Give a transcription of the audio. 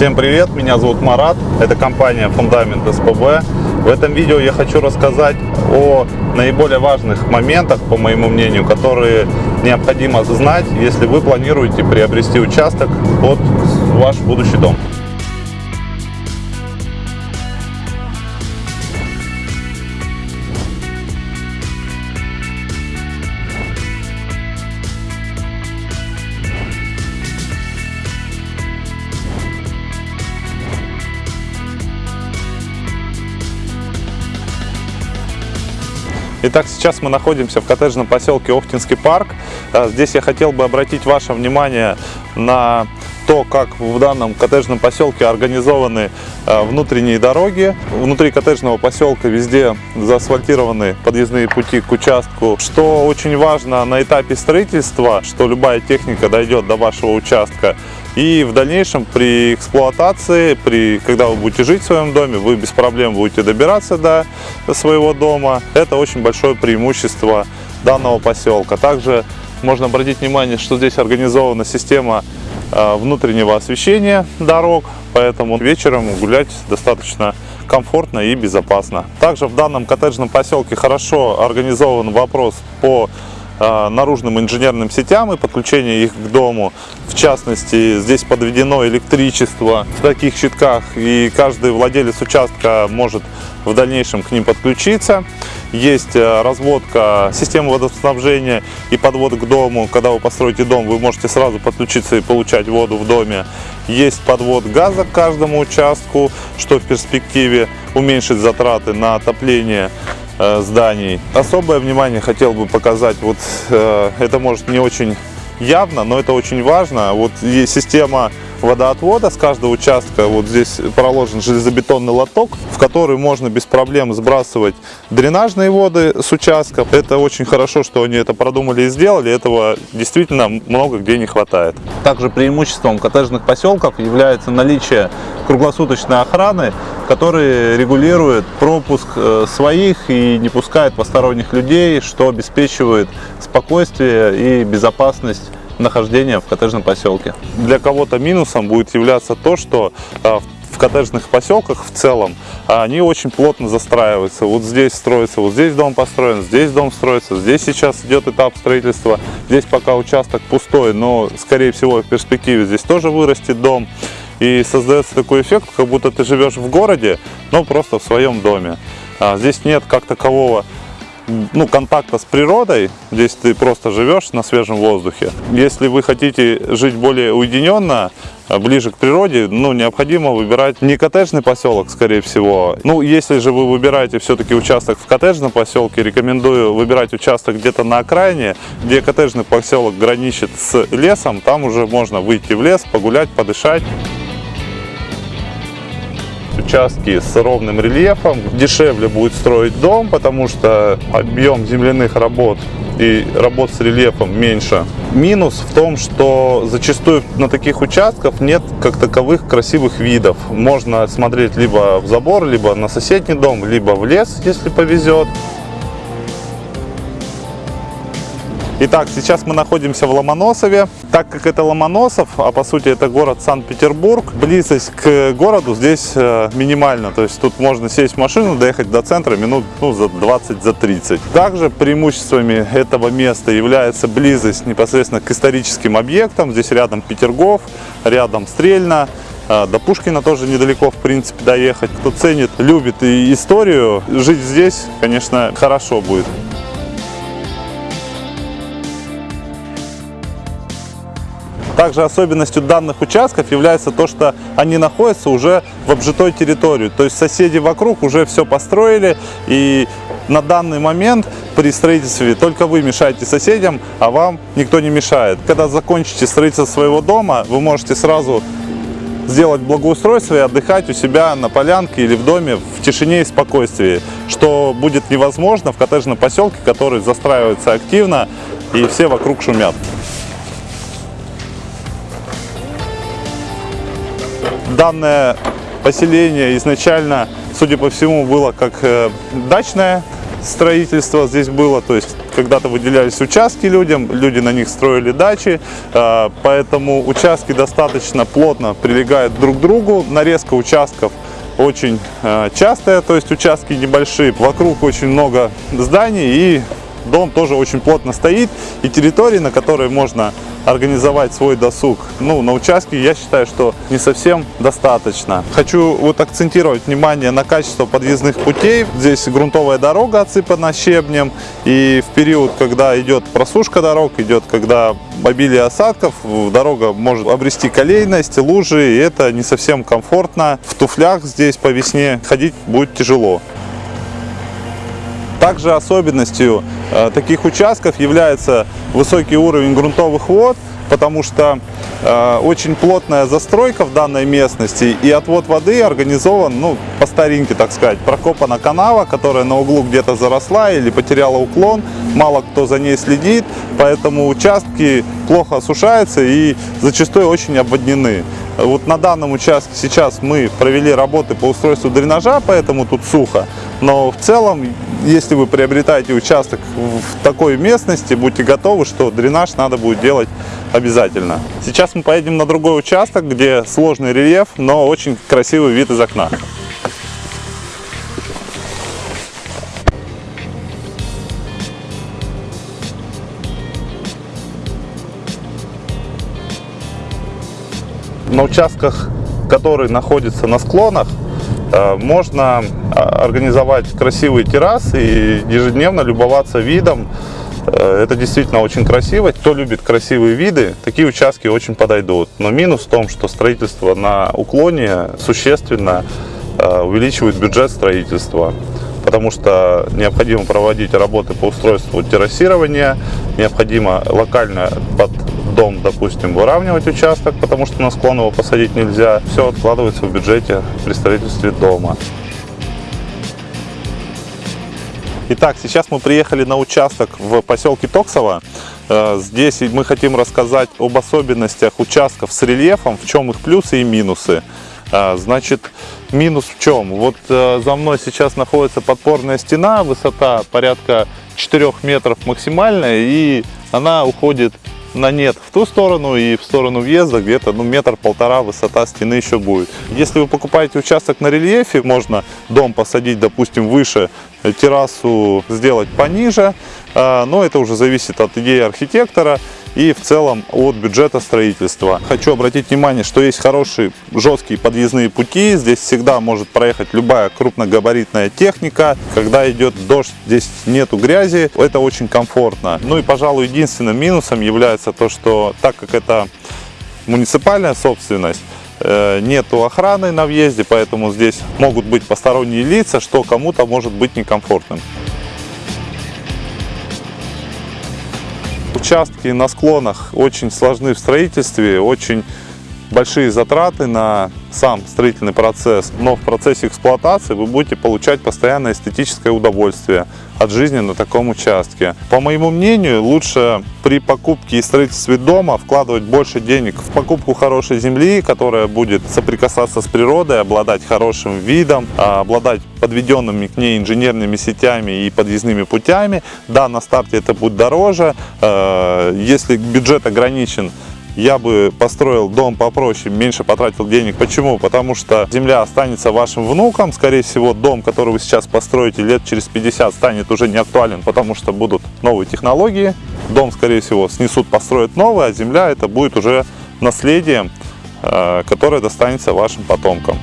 Всем привет, меня зовут Марат, это компания Фундамент СПБ. В этом видео я хочу рассказать о наиболее важных моментах, по моему мнению, которые необходимо знать, если вы планируете приобрести участок под ваш будущий дом. Итак, сейчас мы находимся в коттеджном поселке Охтинский парк. А, здесь я хотел бы обратить ваше внимание на то, как в данном коттеджном поселке организованы а, внутренние дороги. Внутри коттеджного поселка везде заасфальтированы подъездные пути к участку. Что очень важно на этапе строительства, что любая техника дойдет до вашего участка, и в дальнейшем при эксплуатации, при, когда вы будете жить в своем доме, вы без проблем будете добираться до своего дома. Это очень большое преимущество данного поселка. Также можно обратить внимание, что здесь организована система э, внутреннего освещения дорог, поэтому вечером гулять достаточно комфортно и безопасно. Также в данном коттеджном поселке хорошо организован вопрос по Э, наружным инженерным сетям и подключение их к дому. В частности, здесь подведено электричество в таких щитках, и каждый владелец участка может в дальнейшем к ним подключиться. Есть э, разводка системы водоснабжения и подвод к дому. Когда вы построите дом, вы можете сразу подключиться и получать воду в доме. Есть подвод газа к каждому участку, что в перспективе уменьшит затраты на отопление Э, зданий. Особое внимание хотел бы показать, вот э, это может не очень явно, но это очень важно. Вот есть система водоотвода с каждого участка. Вот здесь проложен железобетонный лоток, в который можно без проблем сбрасывать дренажные воды с участка. Это очень хорошо, что они это продумали и сделали. Этого действительно много где не хватает. Также преимуществом коттеджных поселков является наличие круглосуточной охраны, который регулирует пропуск э, своих и не пускает посторонних людей, что обеспечивает спокойствие и безопасность нахождения в коттеджном поселке. Для кого-то минусом будет являться то, что а, в коттеджных поселках в целом а, они очень плотно застраиваются. Вот здесь строится, вот здесь дом построен, здесь дом строится, здесь сейчас идет этап строительства. Здесь пока участок пустой, но скорее всего в перспективе здесь тоже вырастет дом. И создается такой эффект, как будто ты живешь в городе, но просто в своем доме. А, здесь нет как такового ну, контакта с природой, здесь ты просто живешь на свежем воздухе. Если вы хотите жить более уединенно, а, ближе к природе, ну, необходимо выбирать не коттеджный поселок, скорее всего. Ну, если же вы выбираете все-таки участок в коттеджном поселке, рекомендую выбирать участок где-то на окраине, где коттеджный поселок граничит с лесом, там уже можно выйти в лес, погулять, подышать участки с ровным рельефом. Дешевле будет строить дом, потому что объем земляных работ и работ с рельефом меньше. Минус в том, что зачастую на таких участках нет как таковых красивых видов. Можно смотреть либо в забор, либо на соседний дом, либо в лес, если повезет. Итак, сейчас мы находимся в Ломоносове. Так как это Ломоносов, а по сути это город Санкт-Петербург, близость к городу здесь э, минимальна. То есть тут можно сесть в машину, доехать до центра минут ну, за 20-30. За 30. Также преимуществами этого места является близость непосредственно к историческим объектам. Здесь рядом Петергоф, рядом Стрельна. Э, до Пушкина тоже недалеко, в принципе, доехать. Кто ценит, любит и историю, жить здесь, конечно, хорошо будет. Также особенностью данных участков является то, что они находятся уже в обжитой территории. То есть соседи вокруг уже все построили и на данный момент при строительстве только вы мешаете соседям, а вам никто не мешает. Когда закончите строительство своего дома, вы можете сразу сделать благоустройство и отдыхать у себя на полянке или в доме в тишине и спокойствии, что будет невозможно в коттеджном поселке, который застраивается активно и все вокруг шумят. Данное поселение изначально, судя по всему, было как э, дачное строительство здесь было, то есть когда-то выделялись участки людям, люди на них строили дачи, э, поэтому участки достаточно плотно прилегают друг к другу, нарезка участков очень э, частая, то есть участки небольшие, вокруг очень много зданий и дом тоже очень плотно стоит, и территории, на которой можно организовать свой досуг, ну, на участке, я считаю, что не совсем достаточно. Хочу вот акцентировать внимание на качество подъездных путей. Здесь грунтовая дорога отсыпана щебнем, и в период, когда идет просушка дорог, идет, когда обилие осадков, дорога может обрести колейность, лужи, и это не совсем комфортно. В туфлях здесь по весне ходить будет тяжело. Также особенностью э, таких участков является высокий уровень грунтовых вод, потому что э, очень плотная застройка в данной местности и отвод воды организован ну, по старинке, так сказать. Прокопана канава, которая на углу где-то заросла или потеряла уклон, мало кто за ней следит, поэтому участки плохо осушаются и зачастую очень обводнены. Вот на данном участке сейчас мы провели работы по устройству дренажа, поэтому тут сухо. Но в целом если вы приобретаете участок в такой местности, будьте готовы, что дренаж надо будет делать обязательно. Сейчас мы поедем на другой участок, где сложный рельеф, но очень красивый вид из окна. На участках, которые находятся на склонах, Э, можно а, организовать красивые террасы и ежедневно любоваться видом. Э, это действительно очень красиво. Кто любит красивые виды, такие участки очень подойдут. Но минус в том, что строительство на уклоне существенно э, увеличивает бюджет строительства потому что необходимо проводить работы по устройству террасирования, необходимо локально под дом, допустим, выравнивать участок, потому что на склон его посадить нельзя. Все откладывается в бюджете при строительстве дома. Итак, сейчас мы приехали на участок в поселке Токсово. Э, здесь мы хотим рассказать об особенностях участков с рельефом, в чем их плюсы и минусы. Э, значит, минус в чем? Вот э, за мной сейчас находится подпорная стена, высота порядка 4 метров максимальная, и она уходит на нет в ту сторону и в сторону въезда где-то ну, метр-полтора высота стены еще будет. Если вы покупаете участок на рельефе, можно дом посадить, допустим, выше, террасу сделать пониже, а, но это уже зависит от идеи архитектора и в целом от бюджета строительства. Хочу обратить внимание, что есть хорошие жесткие подъездные пути. Здесь всегда может проехать любая крупногабаритная техника. Когда идет дождь, здесь нету грязи. Это очень комфортно. Ну и, пожалуй, единственным минусом является то, что так как это муниципальная собственность, э, нету охраны на въезде, поэтому здесь могут быть посторонние лица, что кому-то может быть некомфортным. Участки на склонах очень сложны в строительстве, очень большие затраты на сам строительный процесс, но в процессе эксплуатации вы будете получать постоянное эстетическое удовольствие от жизни на таком участке. По моему мнению, лучше при покупке и строительстве дома вкладывать больше денег в покупку хорошей земли, которая будет соприкасаться с природой, обладать хорошим видом, а, обладать подведенными к ней инженерными сетями и подъездными путями. Да, на старте это будет дороже. А, если бюджет ограничен, я бы построил дом попроще, меньше потратил денег. Почему? Потому что земля останется вашим внукам. Скорее всего, дом, который вы сейчас построите лет через 50, станет уже не актуален, потому что будут новые технологии. Дом, скорее всего, снесут, построят новый, а земля это будет уже наследием, э, которое достанется вашим потомкам.